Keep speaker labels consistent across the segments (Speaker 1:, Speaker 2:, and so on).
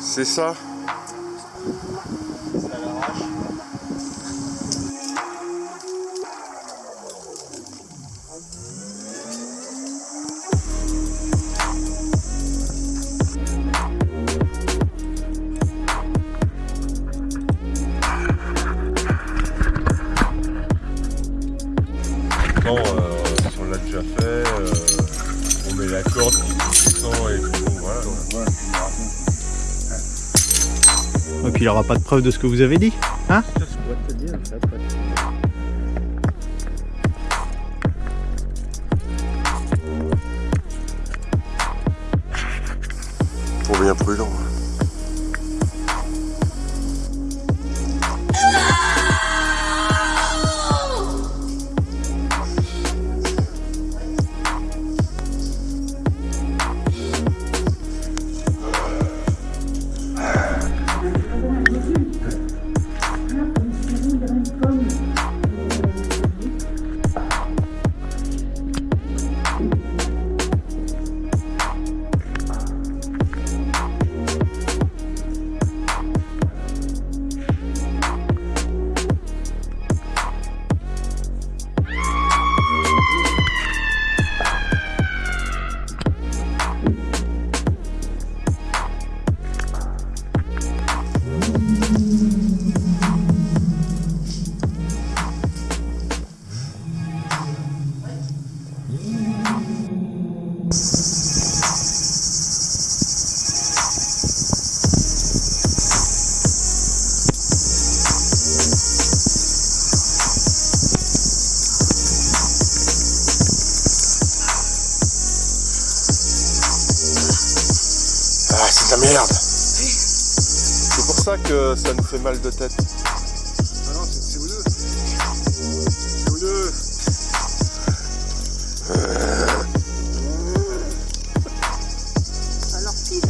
Speaker 1: C'est ça. Euh, on l'a déjà fait, euh, on met la corde qui descend et tout, voilà.
Speaker 2: Et puis il aura pas de preuve de ce que vous avez dit. Hein?
Speaker 1: Faut bien prudent. La merde. C'est pour ça que ça nous fait mal de tête.
Speaker 3: Ah non, c'est c'est vous deux. C'est vous deux.
Speaker 4: Alors pile.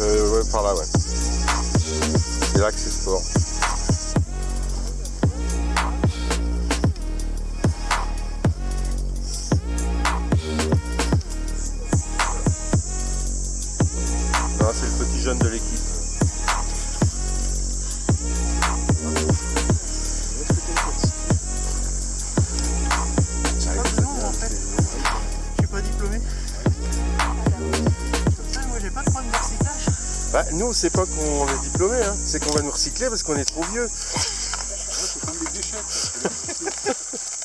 Speaker 1: Euh, ouais, par là, ouais. C'est là que c'est sport. Non, c'est le petit jeune de l'équipe.
Speaker 3: Ah. Je suis pas diplômé. Comme ça, moi, j'ai pas de problème de recyclage.
Speaker 1: Bah, nous, c'est pas qu'on est diplômé, hein. c'est qu'on va nous recycler parce qu'on est trop vieux.
Speaker 3: c'est comme des déchets.